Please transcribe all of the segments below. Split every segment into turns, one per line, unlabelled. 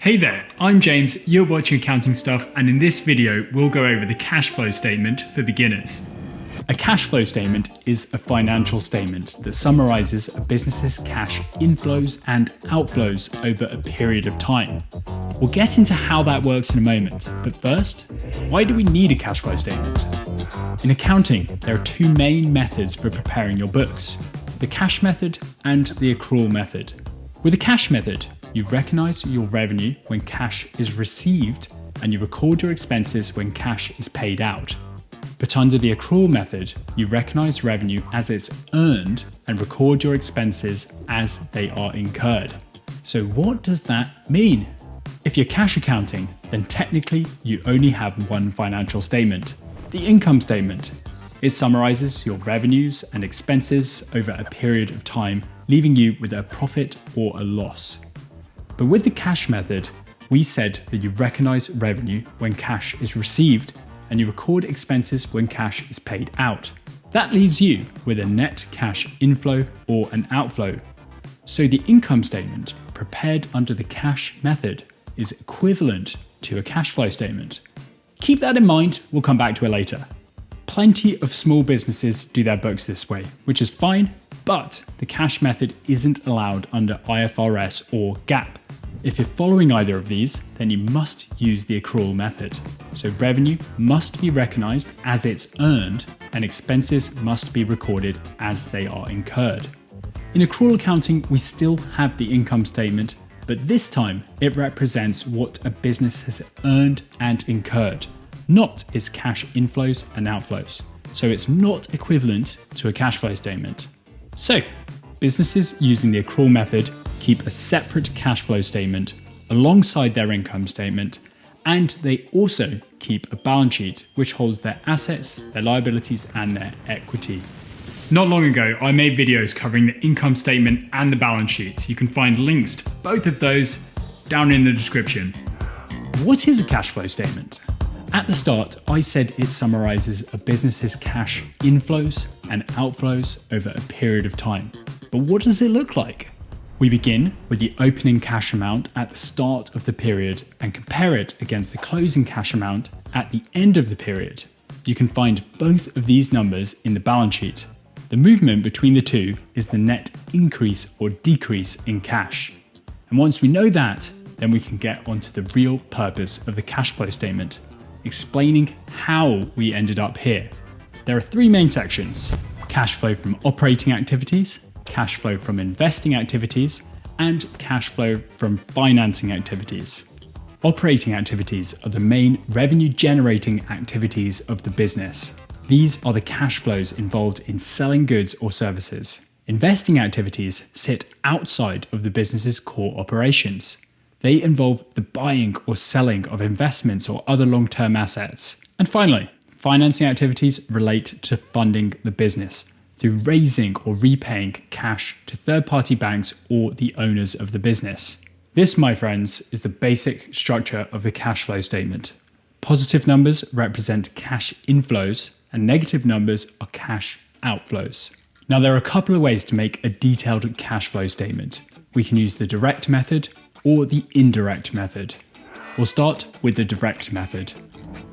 Hey there, I'm James, you're watching Accounting Stuff, and in this video, we'll go over the cash flow statement for beginners. A cash flow statement is a financial statement that summarizes a business's cash inflows and outflows over a period of time. We'll get into how that works in a moment, but first, why do we need a cash flow statement? In accounting, there are two main methods for preparing your books the cash method and the accrual method. With the cash method, you recognize your revenue when cash is received and you record your expenses when cash is paid out. But under the accrual method, you recognize revenue as it's earned and record your expenses as they are incurred. So what does that mean? If you're cash accounting, then technically you only have one financial statement, the income statement. It summarizes your revenues and expenses over a period of time, leaving you with a profit or a loss. But with the cash method, we said that you recognize revenue when cash is received and you record expenses when cash is paid out. That leaves you with a net cash inflow or an outflow. So the income statement prepared under the cash method is equivalent to a cash flow statement. Keep that in mind, we'll come back to it later. Plenty of small businesses do their books this way, which is fine, but the cash method isn't allowed under IFRS or GAAP. If you're following either of these, then you must use the accrual method. So revenue must be recognized as it's earned and expenses must be recorded as they are incurred. In accrual accounting, we still have the income statement, but this time it represents what a business has earned and incurred not its cash inflows and outflows. So it's not equivalent to a cash flow statement. So, businesses using the accrual method keep a separate cash flow statement alongside their income statement, and they also keep a balance sheet which holds their assets, their liabilities, and their equity. Not long ago, I made videos covering the income statement and the balance sheet. You can find links to both of those down in the description. What is a cash flow statement? At the start, I said it summarizes a business's cash inflows and outflows over a period of time. But what does it look like? We begin with the opening cash amount at the start of the period and compare it against the closing cash amount at the end of the period. You can find both of these numbers in the balance sheet. The movement between the two is the net increase or decrease in cash. And once we know that, then we can get onto the real purpose of the cash flow statement explaining how we ended up here. There are three main sections cash flow from operating activities, cash flow from investing activities, and cash flow from financing activities. Operating activities are the main revenue generating activities of the business. These are the cash flows involved in selling goods or services. Investing activities sit outside of the business's core operations. They involve the buying or selling of investments or other long term assets. And finally, financing activities relate to funding the business through raising or repaying cash to third party banks or the owners of the business. This, my friends, is the basic structure of the cash flow statement. Positive numbers represent cash inflows, and negative numbers are cash outflows. Now, there are a couple of ways to make a detailed cash flow statement. We can use the direct method or the indirect method. We'll start with the direct method.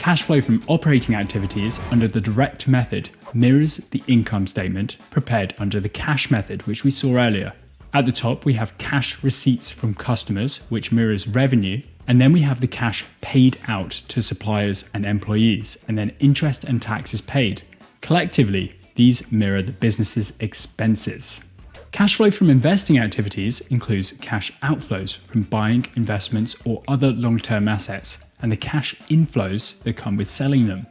Cash flow from operating activities under the direct method mirrors the income statement prepared under the cash method, which we saw earlier. At the top, we have cash receipts from customers, which mirrors revenue, and then we have the cash paid out to suppliers and employees, and then interest and taxes paid. Collectively, these mirror the business's expenses. Cash flow from investing activities includes cash outflows from buying investments or other long term assets, and the cash inflows that come with selling them.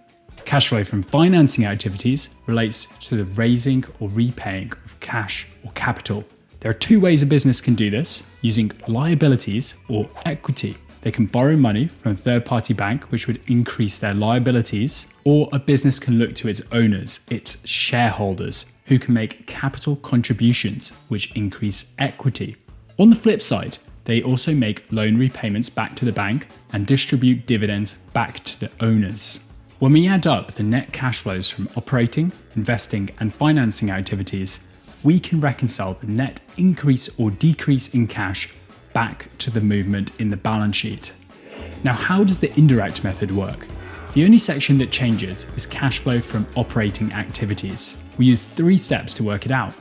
Cash flow from financing activities relates to the raising or repaying of cash or capital. There are two ways a business can do this using liabilities or equity. They can borrow money from a third party bank, which would increase their liabilities, or a business can look to its owners, its shareholders, who can make capital contributions, which increase equity. On the flip side, they also make loan repayments back to the bank and distribute dividends back to the owners. When we add up the net cash flows from operating, investing, and financing activities, we can reconcile the net increase or decrease in cash back to the movement in the balance sheet. Now, how does the indirect method work? The only section that changes is cash flow from operating activities. We use three steps to work it out.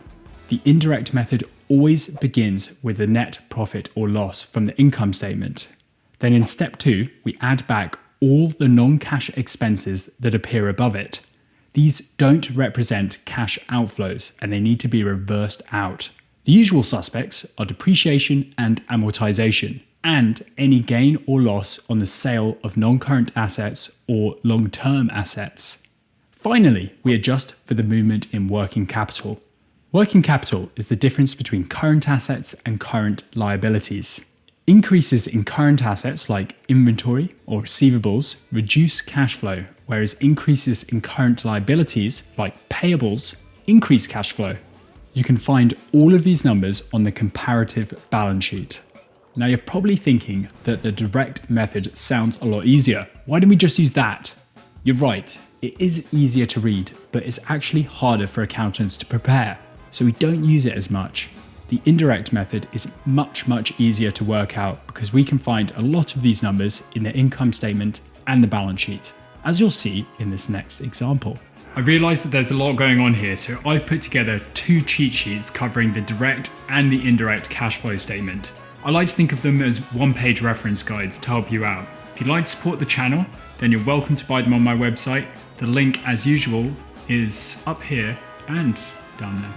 The indirect method always begins with the net profit or loss from the income statement. Then in step two, we add back all the non-cash expenses that appear above it. These don't represent cash outflows and they need to be reversed out. The usual suspects are depreciation and amortization, and any gain or loss on the sale of non-current assets or long-term assets. Finally, we adjust for the movement in working capital. Working capital is the difference between current assets and current liabilities. Increases in current assets like inventory or receivables reduce cash flow, whereas increases in current liabilities like payables increase cash flow. You can find all of these numbers on the comparative balance sheet. Now you're probably thinking that the direct method sounds a lot easier. Why don't we just use that? You're right, it is easier to read, but it's actually harder for accountants to prepare, so we don't use it as much. The indirect method is much, much easier to work out because we can find a lot of these numbers in the income statement and the balance sheet, as you'll see in this next example. I realise that there's a lot going on here, so I've put together two cheat sheets covering the direct and the indirect cash flow statement. I like to think of them as one-page reference guides to help you out. If you'd like to support the channel, then you're welcome to buy them on my website. The link, as usual, is up here and down there.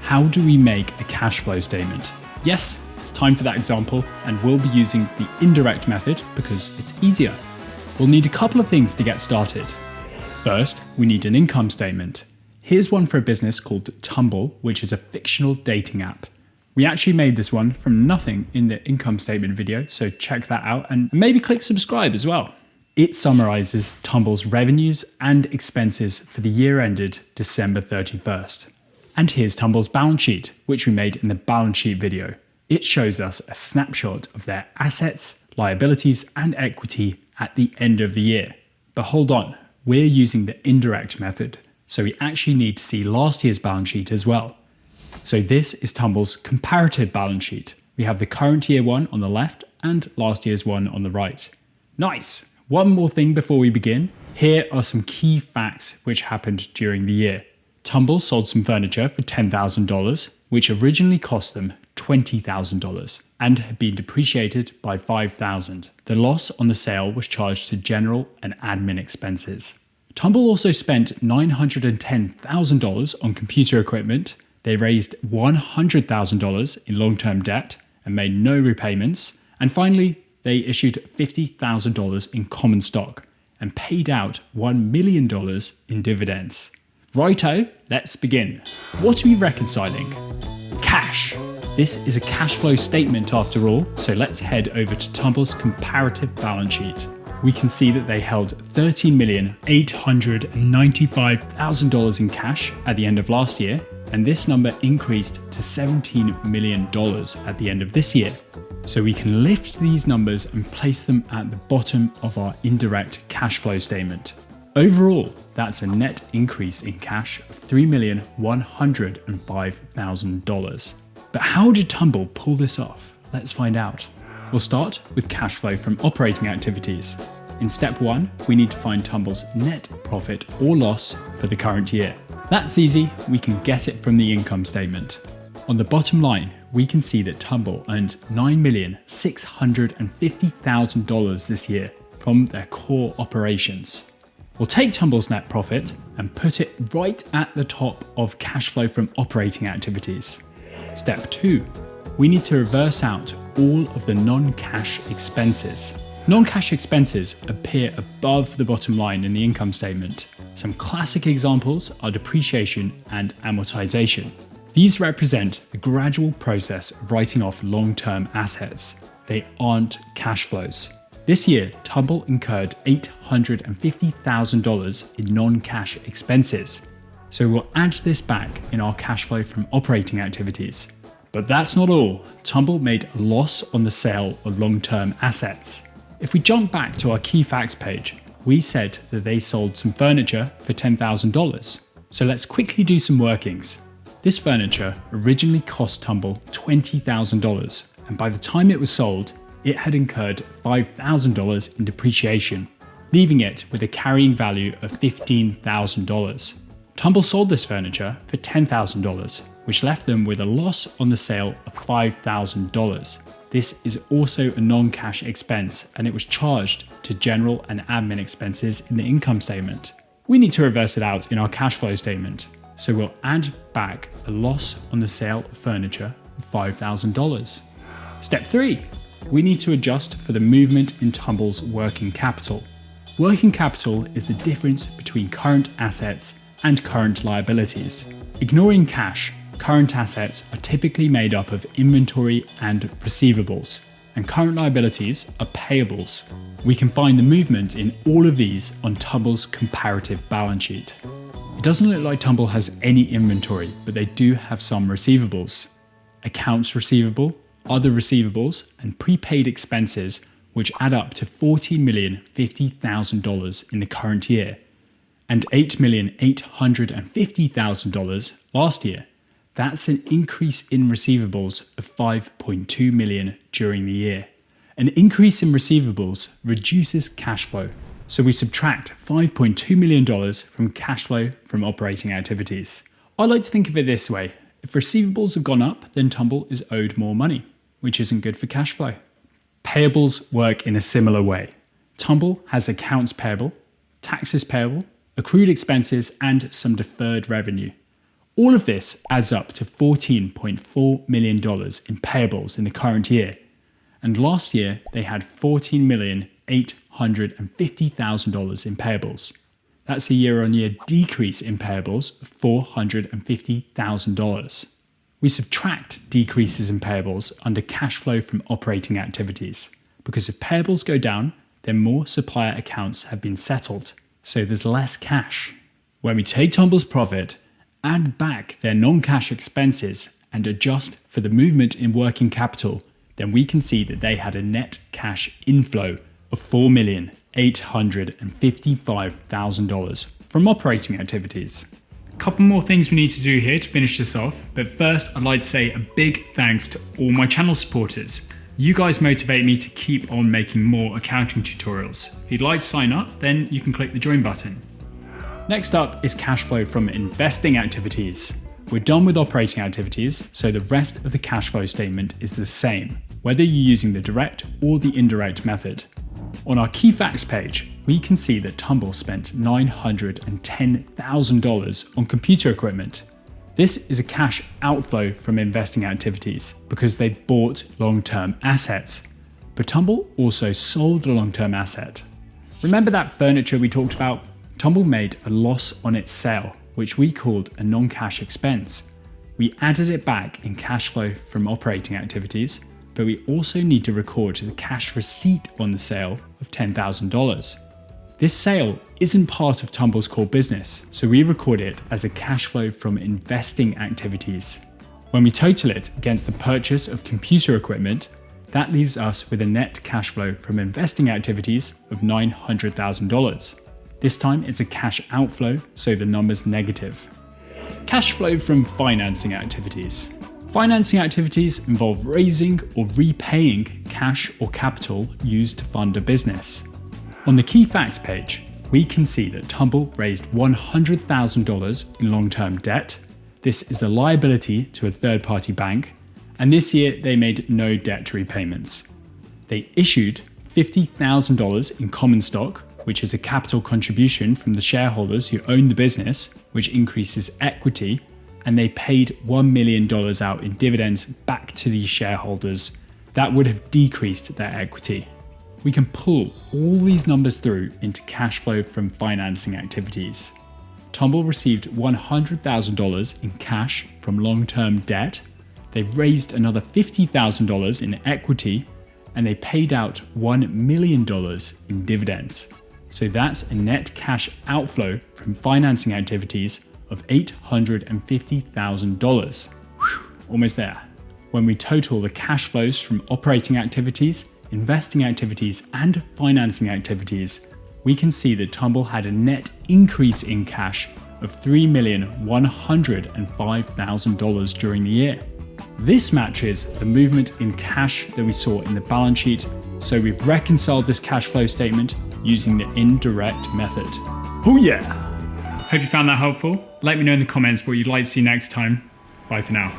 How do we make a cash flow statement? Yes, it's time for that example, and we'll be using the indirect method because it's easier. We'll need a couple of things to get started. First, we need an income statement. Here's one for a business called Tumble, which is a fictional dating app. We actually made this one from nothing in the income statement video, so check that out and maybe click subscribe as well. It summarizes Tumble's revenues and expenses for the year ended December 31st. And here's Tumble's balance sheet, which we made in the balance sheet video. It shows us a snapshot of their assets, liabilities, and equity at the end of the year. But hold on, we're using the indirect method, so we actually need to see last year's balance sheet as well. So this is Tumble's comparative balance sheet. We have the current year one on the left and last year's one on the right. Nice! One more thing before we begin. Here are some key facts which happened during the year. Tumble sold some furniture for $10,000, which originally cost them $20,000 and had been depreciated by 5,000. The loss on the sale was charged to general and admin expenses. Tumble also spent $910,000 on computer equipment. They raised $100,000 in long term debt and made no repayments. And finally, they issued $50,000 in common stock and paid out $1 million in dividends. Righto, let's begin. What are we reconciling? Cash. This is a cash flow statement after all, so let's head over to Tumble's comparative balance sheet. We can see that they held $13,895,000 in cash at the end of last year, and this number increased to $17 million at the end of this year. So we can lift these numbers and place them at the bottom of our indirect cash flow statement. Overall, that's a net increase in cash of $3,105,000. But how did Tumble pull this off? Let's find out. We'll start with cash flow from operating activities. In step one, we need to find Tumble's net profit or loss for the current year. That's easy, we can get it from the income statement. On the bottom line, we can see that Tumble earned $9,650,000 this year from their core operations. We'll take Tumble's net profit and put it right at the top of cash flow from operating activities. Step 2. We need to reverse out all of the non-cash expenses. Non-cash expenses appear above the bottom line in the income statement. Some classic examples are depreciation and amortization. These represent the gradual process of writing off long-term assets. They aren't cash flows. This year, Tumble incurred $850,000 in non-cash expenses. So we'll add this back in our cash flow from operating activities. But that's not all. Tumble made a loss on the sale of long-term assets. If we jump back to our key facts page, we said that they sold some furniture for $10,000. So let's quickly do some workings. This furniture originally cost Tumble $20,000 and by the time it was sold, it had incurred $5,000 in depreciation, leaving it with a carrying value of $15,000. Tumble sold this furniture for $10,000, which left them with a loss on the sale of $5,000. This is also a non-cash expense and it was charged to general and admin expenses in the income statement. We need to reverse it out in our cash flow statement. So we'll add back a loss on the sale of furniture of $5,000. Step three, we need to adjust for the movement in Tumble's working capital. Working capital is the difference between current assets and current liabilities. Ignoring cash, current assets are typically made up of inventory and receivables, and current liabilities are payables. We can find the movement in all of these on Tumble's comparative balance sheet. It doesn't look like Tumble has any inventory, but they do have some receivables. Accounts receivable, other receivables, and prepaid expenses, which add up to $40,050,000 in the current year, and $8,850,000 last year. That's an increase in receivables of 5.2 million during the year. An increase in receivables reduces cash flow so we subtract $5.2 million from cash flow from operating activities. I like to think of it this way. If receivables have gone up, then Tumble is owed more money, which isn't good for cash flow. Payables work in a similar way. Tumble has accounts payable, taxes payable, accrued expenses, and some deferred revenue. All of this adds up to $14.4 million in payables in the current year. And last year, they had $14,800,000 $150,000 in payables. That's a year on year decrease in payables of $450,000. We subtract decreases in payables under cash flow from operating activities because if payables go down, then more supplier accounts have been settled, so there's less cash. When we take Tumble's profit, add back their non cash expenses, and adjust for the movement in working capital, then we can see that they had a net cash inflow of $4,855,000 from operating activities. A couple more things we need to do here to finish this off, but first I'd like to say a big thanks to all my channel supporters. You guys motivate me to keep on making more accounting tutorials. If you'd like to sign up, then you can click the join button. Next up is cash flow from investing activities. We're done with operating activities, so the rest of the cash flow statement is the same, whether you're using the direct or the indirect method. On our key facts page, we can see that Tumble spent $910,000 on computer equipment. This is a cash outflow from investing activities because they bought long-term assets. But Tumble also sold a long-term asset. Remember that furniture we talked about? Tumble made a loss on its sale, which we called a non-cash expense. We added it back in cash flow from operating activities but we also need to record the cash receipt on the sale of $10,000. This sale isn't part of Tumble's core business, so we record it as a cash flow from investing activities. When we total it against the purchase of computer equipment, that leaves us with a net cash flow from investing activities of $900,000. This time it's a cash outflow, so the number's negative. Cash flow from financing activities. Financing activities involve raising or repaying cash or capital used to fund a business. On the key facts page, we can see that Tumble raised $100,000 in long-term debt. This is a liability to a third-party bank, and this year they made no debt repayments. They issued $50,000 in common stock, which is a capital contribution from the shareholders who own the business, which increases equity and they paid $1 million out in dividends back to these shareholders, that would have decreased their equity. We can pull all these numbers through into cash flow from financing activities. Tumble received $100,000 in cash from long-term debt, they raised another $50,000 in equity, and they paid out $1 million in dividends. So that's a net cash outflow from financing activities of $850,000. Almost there. When we total the cash flows from operating activities, investing activities, and financing activities, we can see that Tumble had a net increase in cash of $3,105,000 during the year. This matches the movement in cash that we saw in the balance sheet, so we've reconciled this cash flow statement using the indirect method. Oh yeah! Hope you found that helpful. Let me know in the comments what you'd like to see next time. Bye for now.